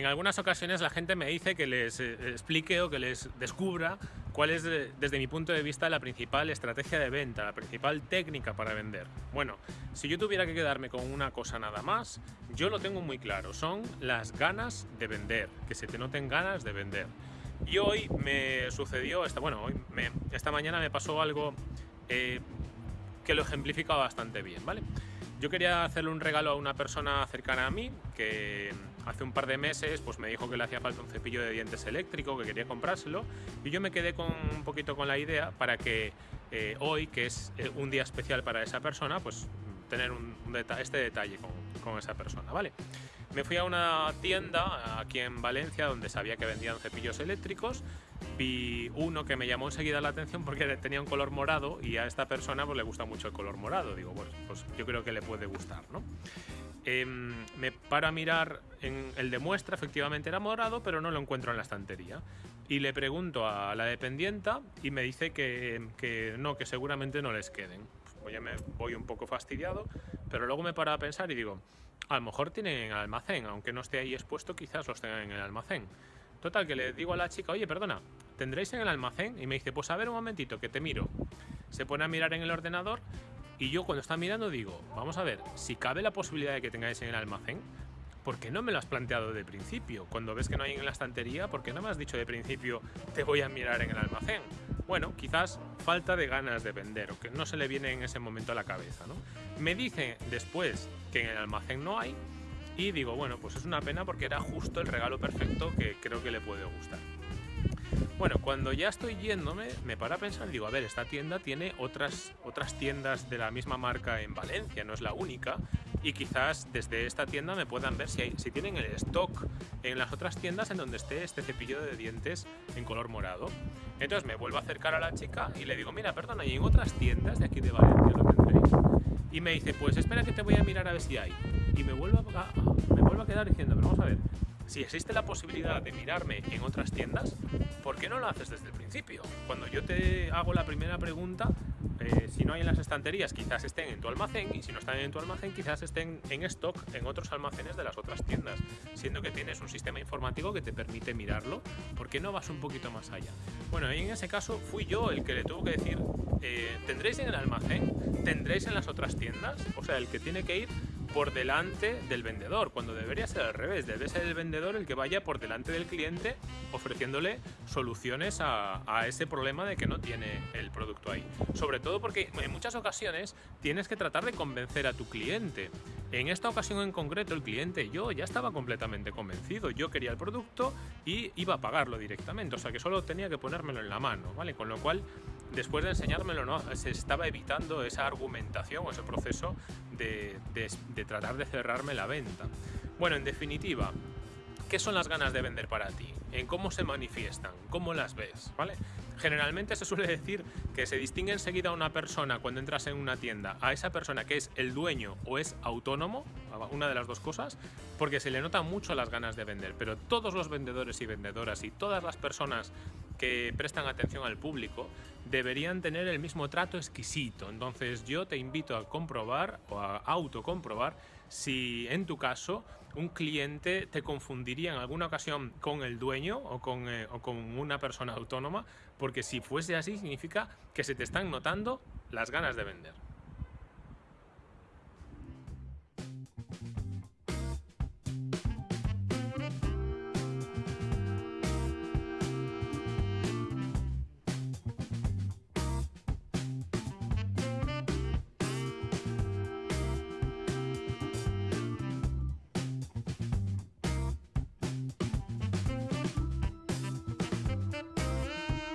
En algunas ocasiones la gente me dice que les eh, explique o que les descubra cuál es, desde mi punto de vista, la principal estrategia de venta, la principal técnica para vender. Bueno, si yo tuviera que quedarme con una cosa nada más, yo lo tengo muy claro, son las ganas de vender, que se te noten ganas de vender. Y hoy me sucedió, esta, bueno, hoy esta mañana me pasó algo eh, que lo ejemplifica bastante bien, ¿vale? Yo quería hacerle un regalo a una persona cercana a mí que hace un par de meses pues me dijo que le hacía falta un cepillo de dientes eléctrico, que quería comprárselo y yo me quedé con un poquito con la idea para que eh, hoy, que es eh, un día especial para esa persona, pues tener un, este detalle con, con esa persona, ¿vale? Me fui a una tienda aquí en Valencia donde sabía que vendían cepillos eléctricos. Vi uno que me llamó enseguida la atención porque tenía un color morado y a esta persona pues, le gusta mucho el color morado. Digo, pues, pues yo creo que le puede gustar, ¿no? Em, me paro a mirar en el de muestra, efectivamente era morado, pero no lo encuentro en la estantería. Y le pregunto a la dependienta y me dice que, que no, que seguramente no les queden. Pues ya me voy un poco fastidiado, pero luego me paro a pensar y digo, a lo mejor tienen en el almacén, aunque no esté ahí expuesto, quizás los tengan en el almacén. Total, que le digo a la chica, oye, perdona, ¿tendréis en el almacén? Y me dice, pues a ver un momentito, que te miro. Se pone a mirar en el ordenador y yo cuando está mirando digo, vamos a ver, si cabe la posibilidad de que tengáis en el almacén, ¿por qué no me lo has planteado de principio? Cuando ves que no hay en la estantería, ¿por qué no me has dicho de principio, te voy a mirar en el almacén? Bueno, quizás falta de ganas de vender o que no se le viene en ese momento a la cabeza, ¿no? Me dice después que en el almacén no hay y digo, bueno, pues es una pena porque era justo el regalo perfecto que creo que le puede gustar. Bueno, cuando ya estoy yéndome, me para a pensar, digo, a ver, esta tienda tiene otras, otras tiendas de la misma marca en Valencia, no es la única, y quizás desde esta tienda me puedan ver si, hay, si tienen el stock en las otras tiendas en donde esté este cepillo de dientes en color morado. Entonces me vuelvo a acercar a la chica y le digo, mira, perdona, ¿y en otras tiendas de aquí de Valencia lo tendréis? Y me dice, pues espera que te voy a mirar a ver si hay. Y me vuelvo a, me vuelvo a quedar diciendo, pero vamos a ver, si existe la posibilidad de mirarme en otras tiendas, ¿por qué no lo haces desde el principio? Cuando yo te hago la primera pregunta, eh, si no hay en las estanterías, quizás estén en tu almacén, y si no están en tu almacén, quizás estén en stock en otros almacenes de las otras tiendas, siendo que tienes un sistema informático que te permite mirarlo, ¿por qué no vas un poquito más allá? Bueno, en ese caso fui yo el que le tuvo que decir, eh, ¿tendréis en el almacén? ¿Tendréis en las otras tiendas? O sea, el que tiene que ir por delante del vendedor, cuando debería ser al revés, debe ser el vendedor el que vaya por delante del cliente ofreciéndole soluciones a, ese problema de que no tiene el producto ahí. Sobre todo porque en muchas ocasiones tienes que tratar de convencer a tu cliente. En esta ocasión en concreto el cliente, yo ya estaba completamente convencido, yo quería el producto y iba a pagarlo directamente, o sea que solo tenía que ponérmelo en la mano, ¿vale? Con lo cual después de enseñármelo, ¿no? se estaba evitando esa argumentación o ese proceso de, tratar de cerrarme la venta. Bueno, en definitiva, ¿qué son las ganas de vender para ti? ¿En cómo se manifiestan? ¿Cómo las ves? ¿Vale? Generalmente se suele decir que se distingue enseguida una persona cuando entras en una tienda a esa persona que es el dueño o es autónomo, una de las dos cosas, porque se le notan mucho las ganas de vender. Pero todos los vendedores y vendedoras y todas las personas que prestan atención al público deberían tener el mismo trato exquisito. Entonces yo te invito a comprobar o a autocomprobar si en tu caso un cliente te confundiría en alguna ocasión con el dueño o con, eh, o con una persona autónoma, porque si fuese así significa que se te están notando las ganas de vender.